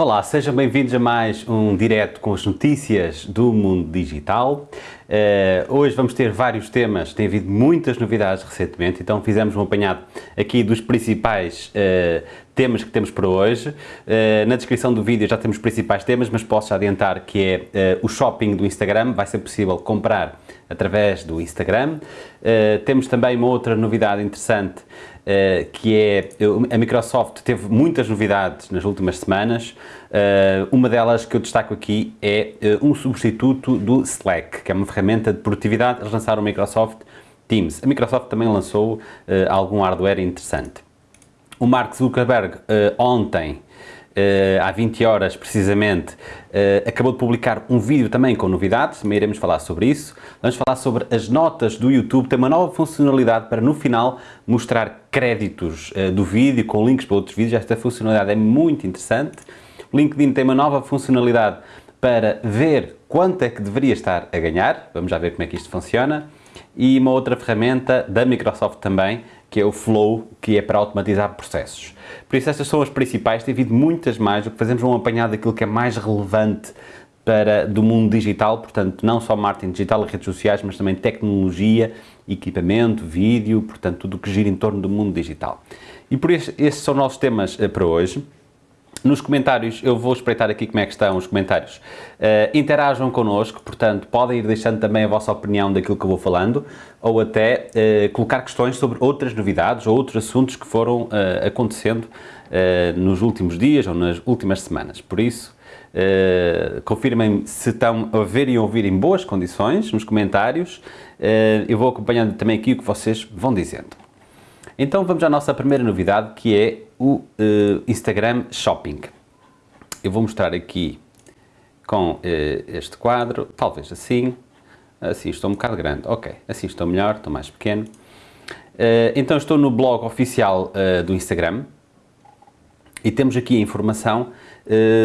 Olá, sejam bem-vindos a mais um direto com as notícias do mundo digital. Uh, hoje vamos ter vários temas, tem havido muitas novidades recentemente, então fizemos um apanhado aqui dos principais uh, temas que temos para hoje. Uh, na descrição do vídeo já temos os principais temas, mas posso adiantar que é o shopping do Instagram, vai ser possível comprar através do Instagram. temos também uma outra novidade interessante que é, a Microsoft teve muitas novidades nas últimas semanas, uma delas que eu destaco aqui é uh, um substituto do Slack, que é uma ferramenta de produtividade, eles lançaram o Microsoft Teams. A Microsoft também lançou algum hardware interessante. O Mark Zuckerberg ontem Uh, há 20 horas precisamente, uh, acabou de publicar um vídeo também com novidades, também iremos falar sobre isso. Vamos falar sobre as notas do YouTube, tem uma nova funcionalidade para no final mostrar créditos uh, do vídeo com links para outros vídeos, esta funcionalidade é muito interessante. O LinkedIn tem uma nova funcionalidade para ver quanto é que deveria estar a ganhar, vamos já ver como é que isto funciona. E uma outra ferramenta da Microsoft também, que é o Flow, que é para automatizar processos. Por isso estas são as principais, tem havido muitas mais, o que fazemos é um apanhado daquilo que é mais relevante para, do mundo digital, portanto não só marketing digital e redes sociais, mas também tecnologia, equipamento, vídeo, portanto tudo o que gira em torno do mundo digital. E por isso estes são nossos temas uh, para hoje. Nos comentários, eu vou espreitar aqui como é que estão os comentários. Uh, interajam connosco, portanto, podem ir deixando também a vossa opinião daquilo que eu vou falando, ou até uh, colocar questões sobre outras novidades ou outros assuntos que foram uh, acontecendo nos últimos dias ou nas últimas semanas. Por isso, confirmem se estão a ver e ouvir em boas condições nos comentários. eu vou acompanhando também aqui o que vocês vão dizendo. Então vamos à nossa primeira novidade, que é o uh, Instagram Shopping. Eu vou mostrar aqui com uh, este quadro, talvez assim, assim estou um bocado grande, ok, assim estou melhor, estou mais pequeno. Uh, então estou no blog oficial do Instagram e temos aqui a informação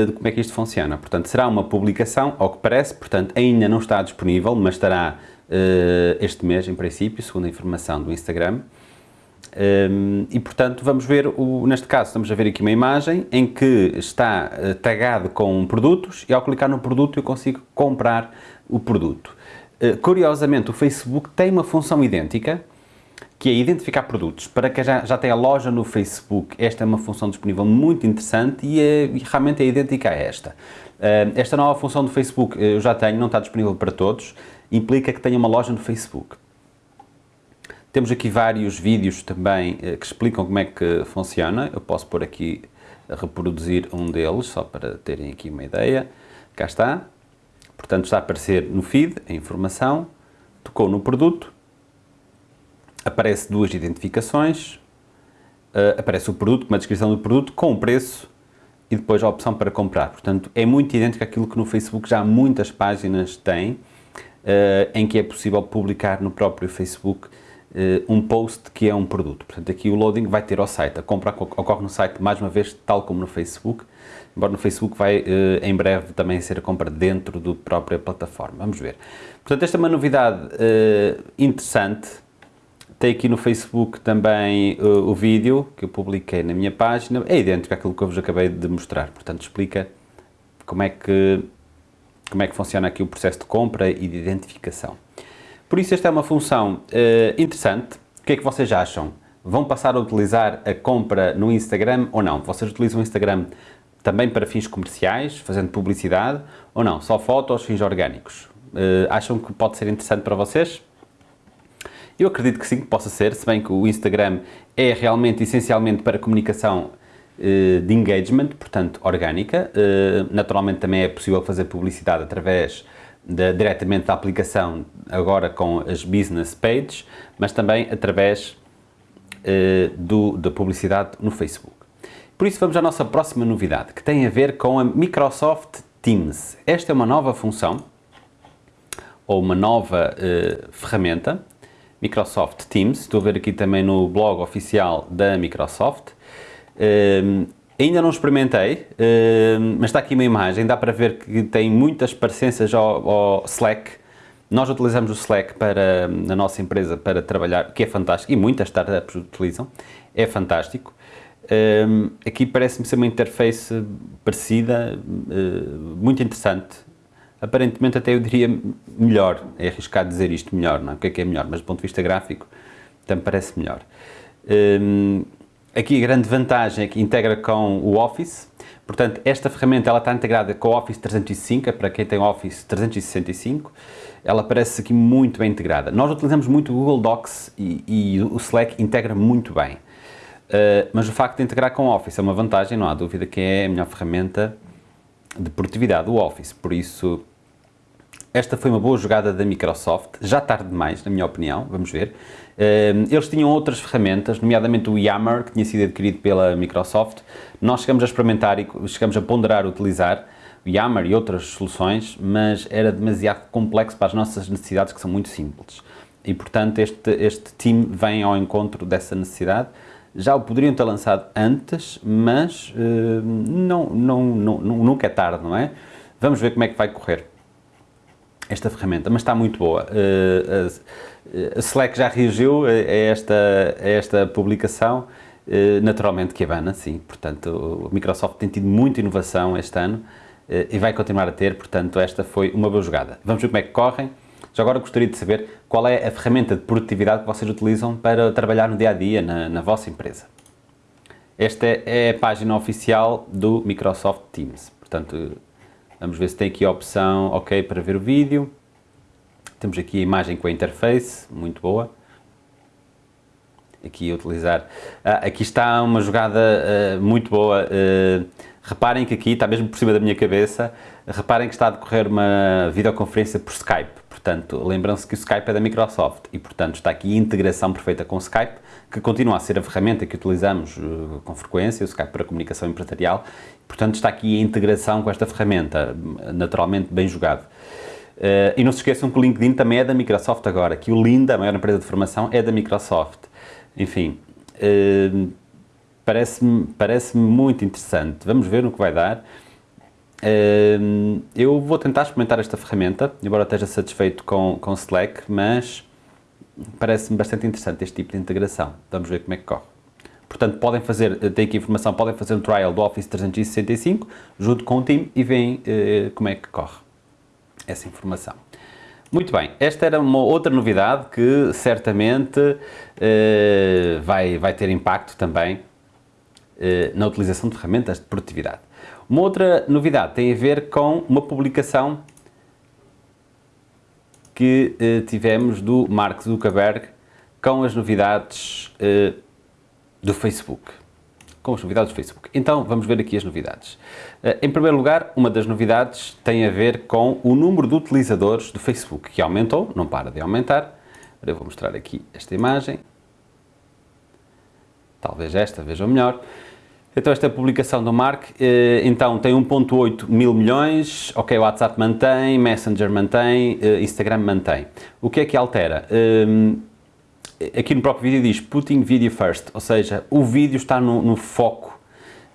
de como é que isto funciona. Portanto, será uma publicação, ao que parece, portanto ainda não está disponível, mas estará este mês em princípio, segundo a informação do Instagram. Um, e portanto vamos ver, o, neste caso estamos a ver aqui uma imagem em que está uh, tagado com produtos e ao clicar no produto eu consigo comprar o produto. Uh, curiosamente o Facebook tem uma função idêntica que é identificar produtos. Para quem já, já tem a loja no Facebook, esta é uma função disponível muito interessante e, é, e realmente é idêntica a esta. Uh, esta nova função do Facebook eu já tenho, não está disponível para todos, implica que tenha uma loja no Facebook. Temos aqui vários vídeos também eh, que explicam como é que funciona. Eu posso pôr aqui reproduzir um deles, só para terem aqui uma ideia. Cá está. Portanto, está a aparecer no feed a informação. Tocou no produto. Aparece duas identificações. Uh, aparece o produto, uma descrição do produto, com o preço e depois a opção para comprar. Portanto, é muito idêntico àquilo que no Facebook já muitas páginas têm, uh, em que é possível publicar no próprio Facebook um post que é um produto. Portanto, aqui o loading vai ter ao site. A compra ocorre no site, mais uma vez, tal como no Facebook, embora no Facebook vai, uh, em breve, também ser a compra dentro da própria plataforma. Vamos ver. Portanto, esta é uma novidade uh, interessante. Tem aqui no Facebook também o vídeo que eu publiquei na minha página. É idêntico àquilo que eu vos acabei de mostrar. Portanto, explica como é que, como é que funciona aqui o processo de compra e de identificação. Por isso esta é uma função uh, interessante. O que é que vocês acham? Vão passar a utilizar a compra no Instagram ou não? Vocês utilizam o Instagram também para fins comerciais, fazendo publicidade, ou não? Só fotos, fins orgânicos? Uh, acham que pode ser interessante para vocês? Eu acredito que sim, que possa ser, se bem que o Instagram é realmente, essencialmente, para comunicação uh, de engagement, portanto, orgânica. Naturalmente também é possível fazer publicidade através da, diretamente da aplicação, agora com as business pages, mas também através uh, do, da publicidade no Facebook. Por isso vamos à nossa próxima novidade, que tem a ver com a Microsoft Teams. Esta é uma nova função, ou uma nova uh, ferramenta, Microsoft Teams, estou a ver aqui também no blog oficial da Microsoft. Uh, Ainda não experimentei, uh, mas está aqui uma imagem, dá para ver que tem muitas parecenças ao, ao, Slack. Nós utilizamos o Slack para, na nossa empresa para trabalhar, que é fantástico, e muitas startups utilizam, é fantástico. Um, aqui parece-me ser uma interface parecida, uh, muito interessante. Aparentemente até eu diria melhor, é arriscado dizer isto melhor, não é? O que é que é melhor? Mas do ponto de vista gráfico também parece melhor. Aqui a grande vantagem é que integra com o Office, portanto esta ferramenta ela está integrada com o Office 305, é para quem tem Office 365, ela parece aqui muito bem integrada. Nós utilizamos muito o Google Docs e, e o Slack integra muito bem. Uh, mas o facto de integrar com o Office é uma vantagem, não há dúvida que é a melhor ferramenta de produtividade, o Office. Por isso, esta foi uma boa jogada da Microsoft, já tarde demais, na minha opinião, vamos ver. Uh, eles tinham outras ferramentas, nomeadamente o Yammer, que tinha sido adquirido pela Microsoft. Nós chegamos a experimentar e chegamos a ponderar utilizar, Yammer e outras soluções, mas era demasiado complexo para as nossas necessidades que são muito simples. E portanto este, este time vem ao encontro dessa necessidade. Já o poderiam ter lançado antes, mas uh, não, não, não, nunca é tarde, não é? Vamos ver como é que vai correr esta ferramenta, mas está muito boa. Uh, a, a Slack já reagiu a esta, a esta publicação, uh, naturalmente que a Havana, sim, portanto o Microsoft tem tido muita inovação este ano, eh, e vai continuar a ter, portanto esta foi uma boa jogada. Vamos ver como é que correm. Já agora gostaria de saber qual é a ferramenta de produtividade que vocês utilizam para trabalhar no dia-a-dia -dia, na, na vossa empresa. Esta é a página oficial do Microsoft Teams, portanto vamos ver se tem aqui a opção OK para ver o vídeo. Temos aqui a imagem com a interface, muito boa. Aqui a utilizar. Ah, aqui está uma jogada uh, muito boa. Uh, Reparem que aqui, está mesmo por cima da minha cabeça, reparem que está a decorrer uma videoconferência por Skype. Portanto, lembram-se que o Skype é da Microsoft e, portanto, está aqui integração perfeita com o Skype, que continua a ser a ferramenta que utilizamos uh, com frequência, o Skype para comunicação empresarial. Portanto, está aqui a integração com esta ferramenta, naturalmente bem jogado. Uh, e não se esqueçam que o LinkedIn também é da Microsoft agora, que o Linda, a maior empresa de formação, é da Microsoft. Enfim, uh, parece-me parece muito interessante. Vamos ver no que vai dar. Eu vou tentar experimentar esta ferramenta, embora esteja satisfeito com, com Slack, mas parece-me bastante interessante este tipo de integração. Vamos ver como é que corre. Portanto, podem fazer, tem aqui informação, podem fazer um trial do Office 365 junto com o time e veem uh, como é que corre essa informação. Muito bem, esta era uma outra novidade que certamente uh, vai, vai ter impacto também eh, na utilização de ferramentas de produtividade. Uma outra novidade tem a ver com uma publicação que eh, tivemos do Mark Zuckerberg com as novidades eh, do Facebook. Com as novidades do Facebook. Então, vamos ver aqui as novidades. Em primeiro lugar, uma das novidades tem a ver com o número de utilizadores do Facebook, que aumentou, não para de aumentar. Eu vou mostrar aqui esta imagem. Talvez esta, vejam melhor. Então esta publicação do Mark, eh, então tem 1.8 mil milhões, ok, o WhatsApp mantém, Messenger mantém, eh, Instagram mantém. O que é que altera? Ehm, aqui no próprio vídeo diz Putting Video First, ou seja, o vídeo está no, no foco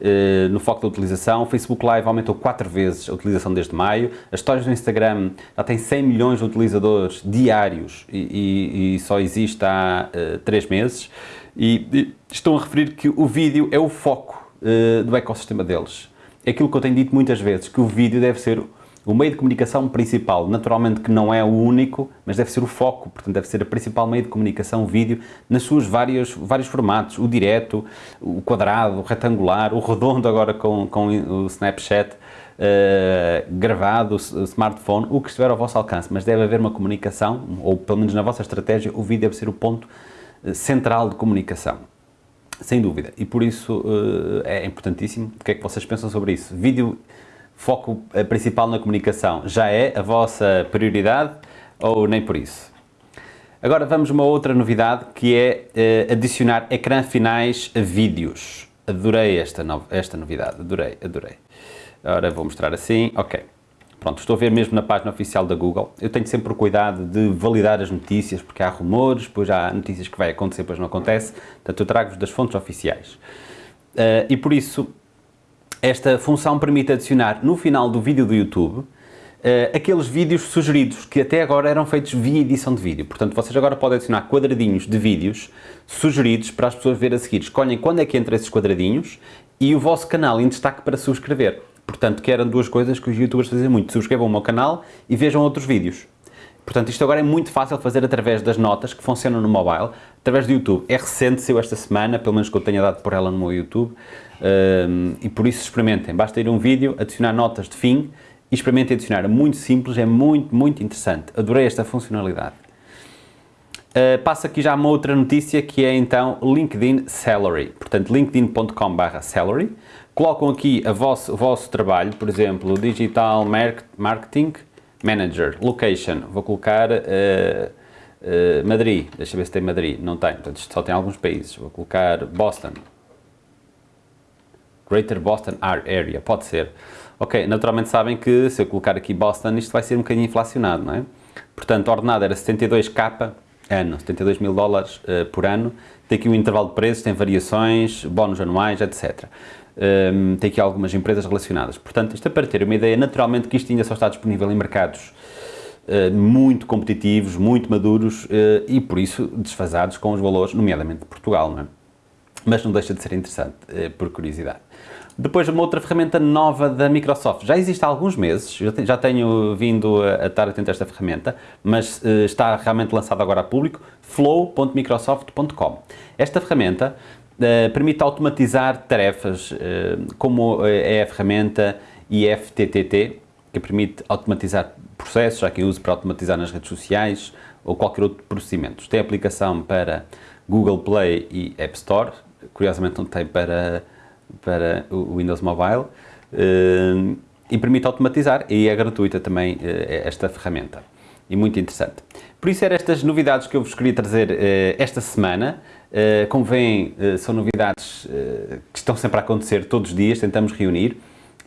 eh, no foco da utilização, o Facebook Live aumentou 4 vezes a utilização desde maio, as histórias do Instagram já tem 100 milhões de utilizadores diários e, e, e só existe há uh, 3 meses e estão a referir que o vídeo é o foco uh, do ecossistema deles. É aquilo que eu tenho dito muitas vezes, que o vídeo deve ser o meio de comunicação principal, naturalmente que não é o único, mas deve ser o foco, portanto deve ser o principal meio de comunicação, o vídeo, nas suas vários, vários formatos, o direto, o quadrado, o retangular, o redondo agora com, com o Snapchat, uh, gravado, o smartphone, o que estiver ao vosso alcance, mas deve haver uma comunicação, ou pelo menos na vossa estratégia, o vídeo deve ser o ponto eh, central de comunicação. Sem dúvida, e por isso uh, é importantíssimo. O que é que vocês pensam sobre isso? Vídeo, foco eh, principal na comunicação, já é a vossa prioridade ou nem por isso? Agora vamos uma outra novidade que é uh, adicionar ecrã finais a vídeos. Adorei esta, no esta novidade, adorei, adorei. Agora vou mostrar assim, ok. Pronto, estou a ver mesmo na página oficial da Google. Eu tenho sempre o cuidado de validar as notícias, porque há rumores, depois há notícias que vai acontecer, depois não acontece. Portanto, eu trago-vos das fontes oficiais. Uh, e por isso, esta função permite adicionar no final do vídeo do YouTube uh, aqueles vídeos sugeridos que até agora eram feitos via edição de vídeo. Portanto, vocês agora podem adicionar quadradinhos de vídeos sugeridos para as pessoas ver a seguir. Escolhem quando é que entra esses quadradinhos e o vosso canal em destaque para subscrever. Portanto, que eram duas coisas que os youtubers fazem muito. Subscrevam o meu canal e vejam outros vídeos. Portanto, isto agora é muito fácil fazer através das notas que funcionam no mobile, através do YouTube. É recente, saiu esta semana, pelo menos que eu tenha dado por ela no meu YouTube, um, e por isso experimentem. Basta ir a um vídeo, adicionar notas de fim e experimentem adicionar. É muito simples, é muito, muito interessante. Adorei esta funcionalidade. Uh, passo aqui já uma outra notícia que é então LinkedIn Salary. Portanto, linkedin.com.br salary. Colocam aqui a vosso, o vosso trabalho, por exemplo, Digital Marketing Manager, Location. Vou colocar uh, uh, Madrid. Deixa ver se tem Madrid. Não tem, portanto, só tem alguns países. Vou colocar Boston. Greater Boston Area, pode ser. Ok, naturalmente sabem que se eu colocar aqui Boston, isto vai ser um bocadinho inflacionado, não é? Portanto, a ordenada era 72k ano, 72 mil dólares uh, por ano. Tem aqui um intervalo de preços, tem variações, bónus anuais, etc. Um, tem aqui algumas empresas relacionadas. Portanto, isto é para ter uma ideia, naturalmente que isto ainda só está disponível em mercados uh, muito competitivos, muito maduros uh, e, por isso, desfasados com os valores, nomeadamente de Portugal, não é? Mas não deixa de ser interessante, por curiosidade. Depois, uma outra ferramenta nova da Microsoft. Já existe há alguns meses, já tenho vindo a, estar atento a esta ferramenta, mas uh, está realmente lançada agora a público, flow.microsoft.com. Esta ferramenta uh, permite automatizar tarefas, uh, como é a ferramenta IFTTT, que permite automatizar processos, já que uso para automatizar nas redes sociais ou qualquer outro procedimento. Tem aplicação para Google Play e App Store, curiosamente não tem para para o Windows Mobile e permite automatizar e é gratuita também esta ferramenta e muito interessante. Por isso eram estas novidades que eu vos queria trazer esta semana. Como veem, são novidades que estão sempre a acontecer todos os dias, tentamos reunir.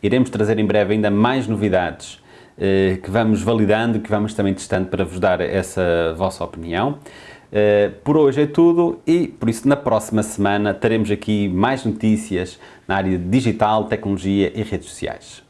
Iremos trazer em breve ainda mais novidades que vamos validando, que vamos também testando para vos dar essa vossa opinião. Por hoje é tudo e por isso na próxima semana teremos aqui mais notícias na área digital, tecnologia e redes sociais.